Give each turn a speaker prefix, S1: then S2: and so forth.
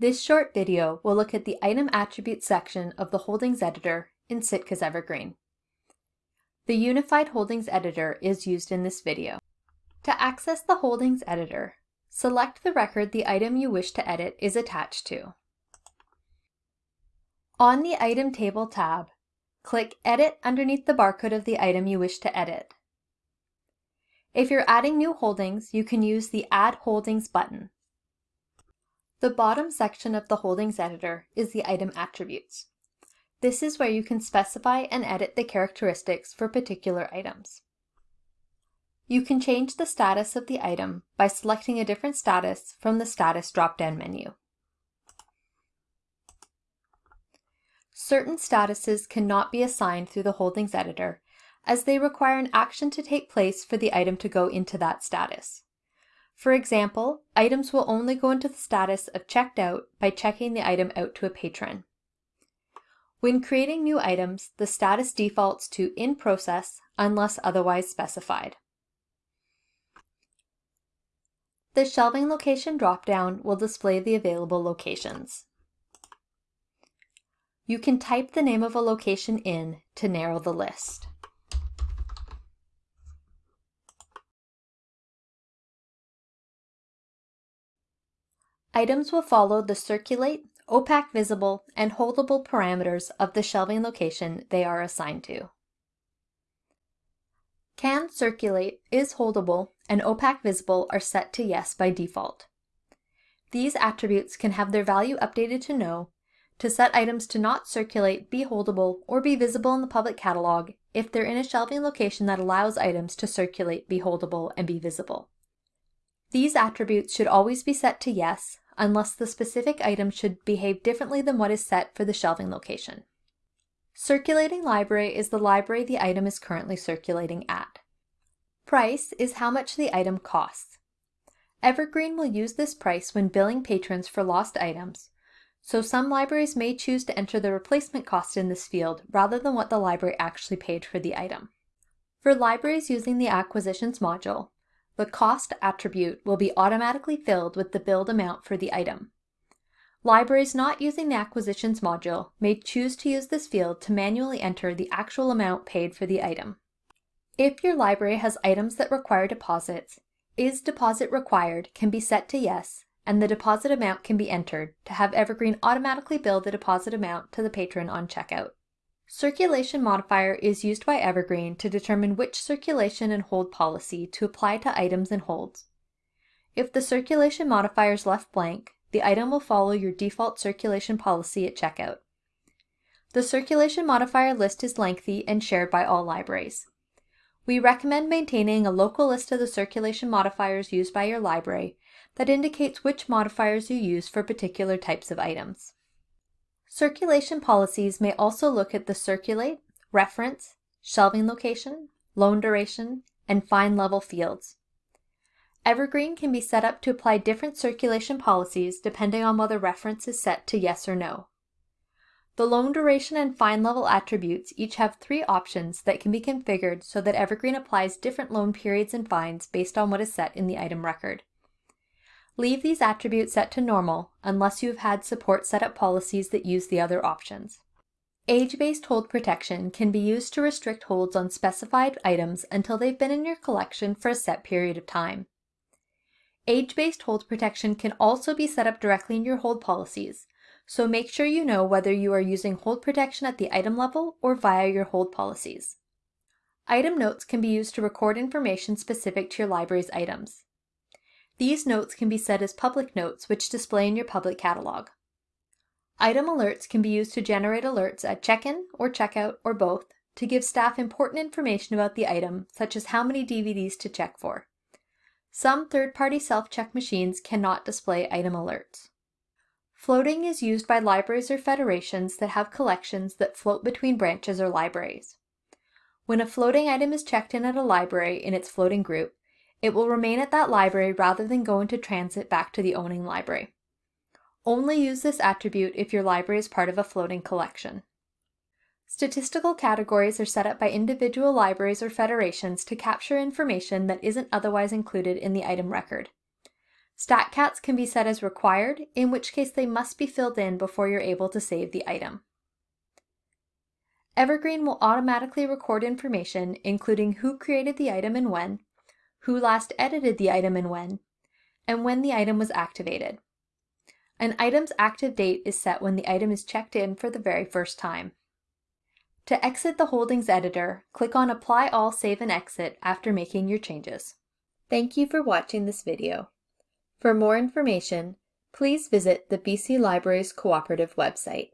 S1: This short video will look at the Item Attributes section of the Holdings Editor in Sitka's Evergreen. The Unified Holdings Editor is used in this video. To access the Holdings Editor, select the record the item you wish to edit is attached to. On the Item Table tab, click Edit underneath the barcode of the item you wish to edit. If you're adding new holdings, you can use the Add Holdings button. The bottom section of the Holdings Editor is the Item Attributes. This is where you can specify and edit the characteristics for particular items. You can change the status of the item by selecting a different status from the Status drop-down menu. Certain statuses cannot be assigned through the Holdings Editor as they require an action to take place for the item to go into that status. For example, items will only go into the status of checked out by checking the item out to a patron. When creating new items, the status defaults to in process unless otherwise specified. The shelving location dropdown will display the available locations. You can type the name of a location in to narrow the list. Items will follow the circulate, OPAC visible, and holdable parameters of the shelving location they are assigned to. Can circulate, is holdable, and OPAC visible are set to yes by default. These attributes can have their value updated to no to set items to not circulate, be holdable, or be visible in the public catalog if they're in a shelving location that allows items to circulate, be holdable, and be visible. These attributes should always be set to yes, unless the specific item should behave differently than what is set for the shelving location. Circulating library is the library the item is currently circulating at. Price is how much the item costs. Evergreen will use this price when billing patrons for lost items, so some libraries may choose to enter the replacement cost in this field rather than what the library actually paid for the item. For libraries using the Acquisitions module, the cost attribute will be automatically filled with the billed amount for the item. Libraries not using the Acquisitions module may choose to use this field to manually enter the actual amount paid for the item. If your library has items that require deposits, is deposit required can be set to yes, and the deposit amount can be entered to have Evergreen automatically bill the deposit amount to the patron on checkout. Circulation modifier is used by Evergreen to determine which circulation and hold policy to apply to items and holds. If the circulation modifier is left blank, the item will follow your default circulation policy at checkout. The circulation modifier list is lengthy and shared by all libraries. We recommend maintaining a local list of the circulation modifiers used by your library that indicates which modifiers you use for particular types of items. Circulation policies may also look at the circulate, reference, shelving location, loan duration, and fine level fields. Evergreen can be set up to apply different circulation policies depending on whether reference is set to yes or no. The loan duration and fine level attributes each have three options that can be configured so that Evergreen applies different loan periods and fines based on what is set in the item record. Leave these attributes set to normal unless you have had support setup policies that use the other options. Age-based hold protection can be used to restrict holds on specified items until they've been in your collection for a set period of time. Age-based hold protection can also be set up directly in your hold policies, so make sure you know whether you are using hold protection at the item level or via your hold policies. Item notes can be used to record information specific to your library's items. These notes can be set as public notes which display in your public catalog. Item alerts can be used to generate alerts at check-in or checkout or both to give staff important information about the item, such as how many DVDs to check for. Some third-party self-check machines cannot display item alerts. Floating is used by libraries or federations that have collections that float between branches or libraries. When a floating item is checked in at a library in its floating group, it will remain at that library rather than go into transit back to the owning library. Only use this attribute if your library is part of a floating collection. Statistical categories are set up by individual libraries or federations to capture information that isn't otherwise included in the item record. StatCats can be set as required, in which case they must be filled in before you're able to save the item. Evergreen will automatically record information including who created the item and when, who last edited the item and when, and when the item was activated. An item's active date is set when the item is checked in for the very first time. To exit the Holdings editor, click on Apply All Save and Exit after making your changes. Thank you for watching this video. For more information, please visit the BC Libraries Cooperative website.